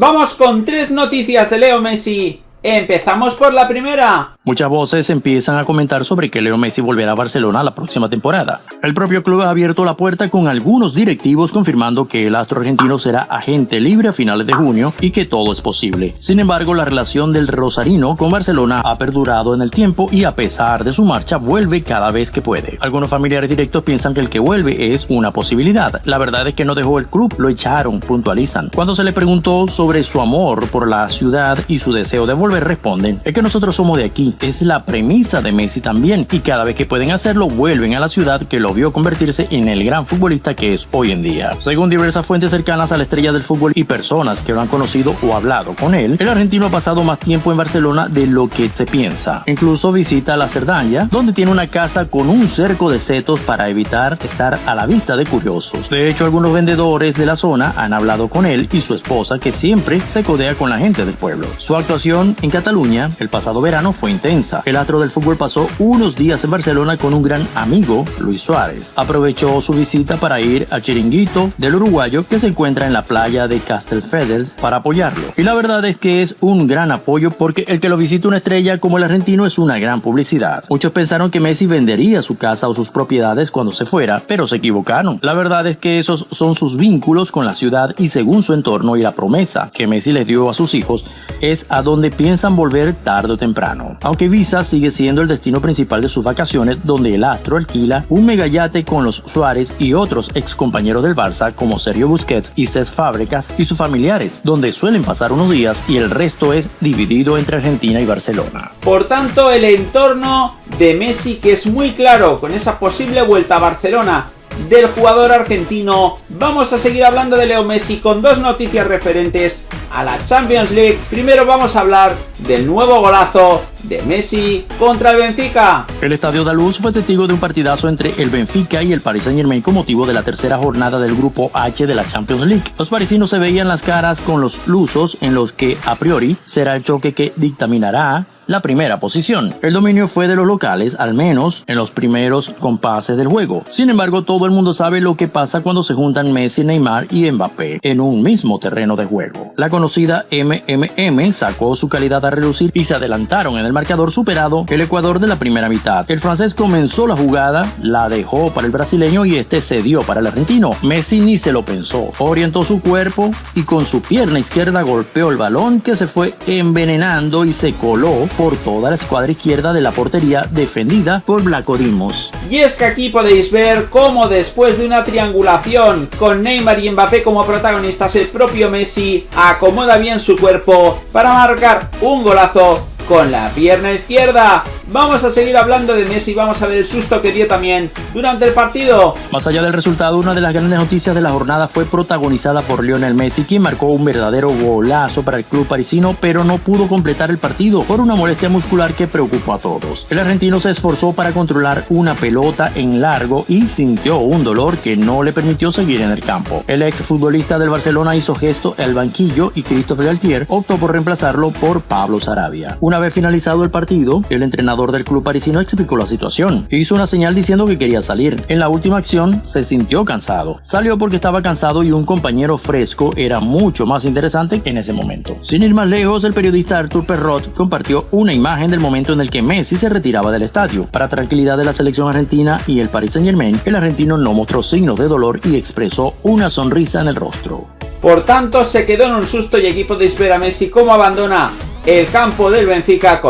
Vamos con tres noticias de Leo Messi. Empezamos por la primera. Muchas voces empiezan a comentar sobre que Leo Messi volverá a Barcelona la próxima temporada. El propio club ha abierto la puerta con algunos directivos confirmando que el astro argentino será agente libre a finales de junio y que todo es posible. Sin embargo, la relación del rosarino con Barcelona ha perdurado en el tiempo y a pesar de su marcha vuelve cada vez que puede. Algunos familiares directos piensan que el que vuelve es una posibilidad. La verdad es que no dejó el club, lo echaron, puntualizan. Cuando se le preguntó sobre su amor por la ciudad y su deseo de volver, responden, es que nosotros somos de aquí es la premisa de Messi también y cada vez que pueden hacerlo vuelven a la ciudad que lo vio convertirse en el gran futbolista que es hoy en día. Según diversas fuentes cercanas a la estrella del fútbol y personas que lo han conocido o hablado con él, el argentino ha pasado más tiempo en Barcelona de lo que se piensa. Incluso visita la Cerdaña, donde tiene una casa con un cerco de setos para evitar estar a la vista de curiosos. De hecho, algunos vendedores de la zona han hablado con él y su esposa que siempre se codea con la gente del pueblo. Su actuación en Cataluña el pasado verano fue intensa el astro del fútbol pasó unos días en Barcelona con un gran amigo, Luis Suárez. Aprovechó su visita para ir al chiringuito del uruguayo que se encuentra en la playa de Castelfedels para apoyarlo. Y la verdad es que es un gran apoyo porque el que lo visita una estrella como el argentino es una gran publicidad. Muchos pensaron que Messi vendería su casa o sus propiedades cuando se fuera, pero se equivocaron. La verdad es que esos son sus vínculos con la ciudad y según su entorno y la promesa que Messi les dio a sus hijos, es a donde piensan volver tarde o temprano. Visa sigue siendo el destino principal de sus vacaciones, donde el astro alquila un megayate con los Suárez y otros ex compañeros del Barça como Sergio Busquets y Cesc Fábricas y sus familiares, donde suelen pasar unos días y el resto es dividido entre Argentina y Barcelona. Por tanto, el entorno de Messi que es muy claro con esa posible vuelta a Barcelona del jugador argentino, vamos a seguir hablando de Leo Messi con dos noticias referentes a la Champions League. Primero vamos a hablar del nuevo golazo de Messi contra el Benfica. El Estadio de Luz fue testigo de un partidazo entre el Benfica y el Paris Saint Germain con motivo de la tercera jornada del grupo H de la Champions League. Los parisinos se veían las caras con los lusos en los que a priori será el choque que dictaminará la primera posición. El dominio fue de los locales, al menos en los primeros compases del juego. Sin embargo, todo el mundo sabe lo que pasa cuando se juntan Messi, Neymar y Mbappé en un mismo terreno de juego. La conocida MMM sacó su calidad a relucir y se adelantaron en el marcador superado el Ecuador de la primera mitad. El francés comenzó la jugada, la dejó para el brasileño y este cedió para el argentino. Messi ni se lo pensó, orientó su cuerpo y con su pierna izquierda golpeó el balón que se fue envenenando y se coló por toda la escuadra izquierda de la portería defendida por Blanco Dimos. Y es que aquí podéis ver cómo después de una triangulación con Neymar y Mbappé como protagonistas, el propio Messi acomoda bien su cuerpo para marcar un golazo con la pierna izquierda. Vamos a seguir hablando de Messi, vamos a ver el susto que dio también durante el partido. Más allá del resultado, una de las grandes noticias de la jornada fue protagonizada por Lionel Messi, quien marcó un verdadero golazo para el club parisino, pero no pudo completar el partido por una molestia muscular que preocupó a todos. El argentino se esforzó para controlar una pelota en largo y sintió un dolor que no le permitió seguir en el campo. El ex futbolista del Barcelona hizo gesto al banquillo y Christophe Galtier optó por reemplazarlo por Pablo Sarabia. Una vez finalizado el partido, el entrenador del club parisino explicó la situación. Hizo una señal diciendo que quería salir. En la última acción se sintió cansado. Salió porque estaba cansado y un compañero fresco era mucho más interesante en ese momento. Sin ir más lejos, el periodista Arthur Perrot compartió una imagen del momento en el que Messi se retiraba del estadio. Para tranquilidad de la selección argentina y el Paris Saint Germain, el argentino no mostró signos de dolor y expresó una sonrisa en el rostro. Por tanto, se quedó en un susto y aquí podéis ver a Messi cómo abandona el campo del Benfica